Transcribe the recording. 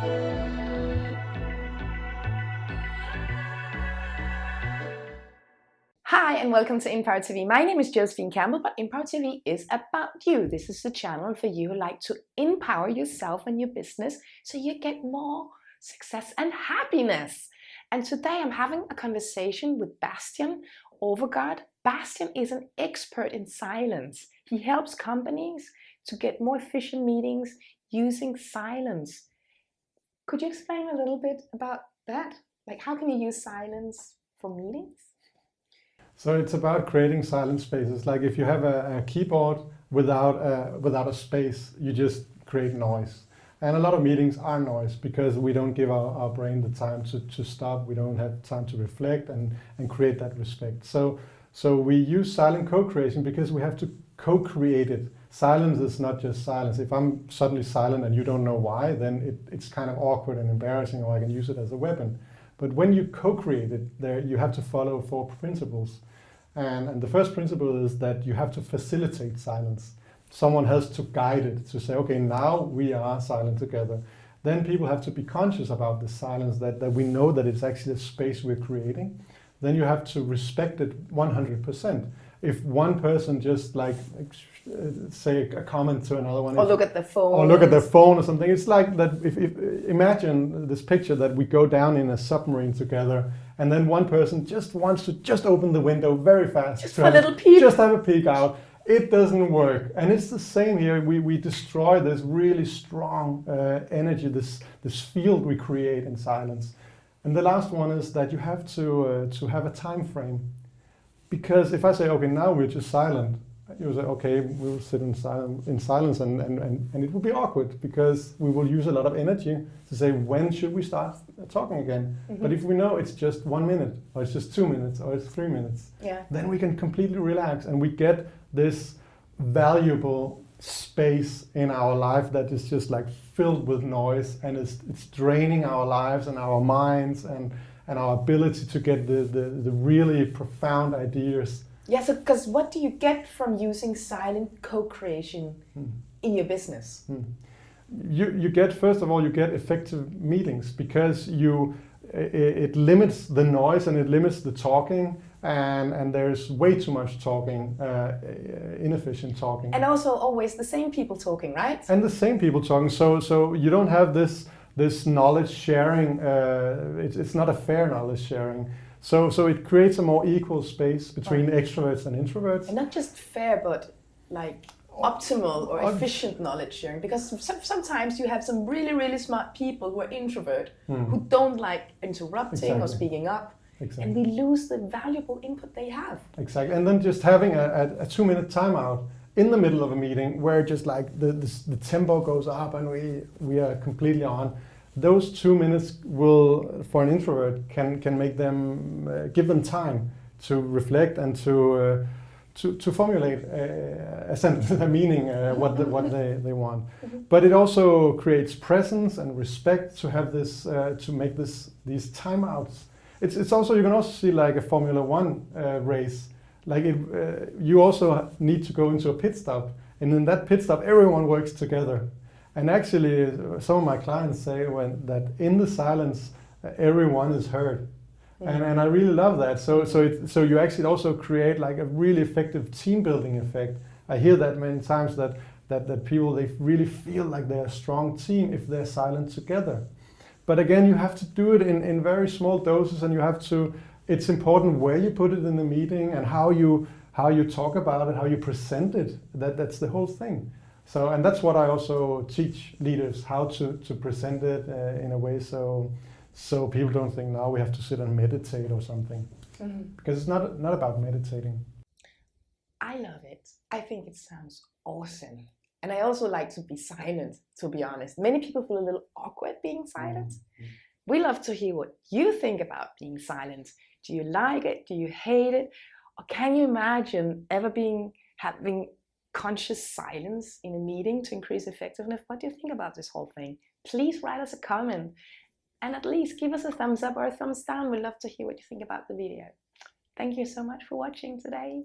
Hi and welcome to Empower TV. My name is Josephine Campbell, but Empower TV is about you. This is the channel for you who like to empower yourself and your business so you get more success and happiness. And today I'm having a conversation with Bastian Overgaard. Bastian is an expert in silence. He helps companies to get more efficient meetings using silence. Could you explain a little bit about that? Like how can you use silence for meetings? So it's about creating silent spaces. Like if you have a, a keyboard without a, without a space, you just create noise. And a lot of meetings are noise because we don't give our, our brain the time to, to stop. We don't have time to reflect and, and create that respect. So, so we use silent co-creation because we have to co-create it. Silence is not just silence. If I'm suddenly silent and you don't know why, then it, it's kind of awkward and embarrassing or I can use it as a weapon. But when you co-create it, there you have to follow four principles. And, and the first principle is that you have to facilitate silence. Someone has to guide it to say, okay, now we are silent together. Then people have to be conscious about the silence, that, that we know that it's actually a space we're creating. Then you have to respect it 100%. If one person just like say a comment to another one. Or look at the phone. Or look at the phone or something. It's like that if, if imagine this picture that we go down in a submarine together and then one person just wants to just open the window very fast. Just a little peek. Just have a peek out. It doesn't work. And it's the same here. We, we destroy this really strong uh, energy, this, this field we create in silence. And the last one is that you have to, uh, to have a time frame. Because if I say, okay, now we're just silent, you say, okay, we'll sit in, sil in silence and, and, and, and it will be awkward because we will use a lot of energy to say, when should we start talking again? Mm -hmm. But if we know it's just one minute or it's just two minutes or it's three minutes, yeah. then we can completely relax and we get this valuable space in our life that is just like filled with noise and it's, it's draining our lives and our minds and, and our ability to get the, the, the really profound ideas yeah, so because what do you get from using silent co-creation hmm. in your business? Hmm. You, you get, first of all, you get effective meetings because you it, it limits the noise and it limits the talking and and there's way too much talking, uh, inefficient talking. And also always the same people talking, right? And the same people talking. So so you don't have this this knowledge sharing. Uh, it's it's not a fair knowledge sharing. So, so it creates a more equal space between extroverts and introverts. And not just fair, but like optimal or efficient knowledge sharing because sometimes you have some really really smart people who are introvert mm. who don't like interrupting exactly. or speaking up exactly. and we lose the valuable input they have exactly and then just having a, a, a two minute timeout in the middle of a meeting where just like the, the, the tempo goes up and we we are completely on those two minutes will, for an introvert, can, can make them, uh, give them time to reflect and to, uh, to, to formulate a, a sentence, a meaning, uh, what, the, what they, they want. Mm-hmm. But it also creates presence and respect to have this, uh, to make this, these timeouts. It's, it's also, you can also see like a Formula One uh, race. Like it, uh, you also need to go into a pit stop and in that pit stop, everyone works together. And actually, some of my clients say when, that in the silence, everyone is heard. And, and I really love that. So, so, it, so you actually also create like a really effective team building effect. I hear that many times that, that, that people, they really feel like they're a strong team if they're silent together. But again, you have to do it in, in very small doses and you have to, it's important where you put it in the meeting and how you, how you talk about it, how you present it. That, that's the whole thing. So, and that's what I also teach leaders, how to, to present it uh, in a way so, so people don't think now we have to sit and meditate or something. Mm -hmm. Because it's not, not about meditating. I love it. I think it sounds awesome. And I also like to be silent, to be honest. Many people feel a little awkward being silent. Mm -hmm. We love to hear what you think about being silent. Do you like it? Do you hate it? Or can you imagine ever being having conscious silence in a meeting to increase effectiveness? What do you think about this whole thing? Please write us a comment and at least give us a thumbs up or a thumbs down. We'd love to hear what you think about the video. Thank you so much for watching today.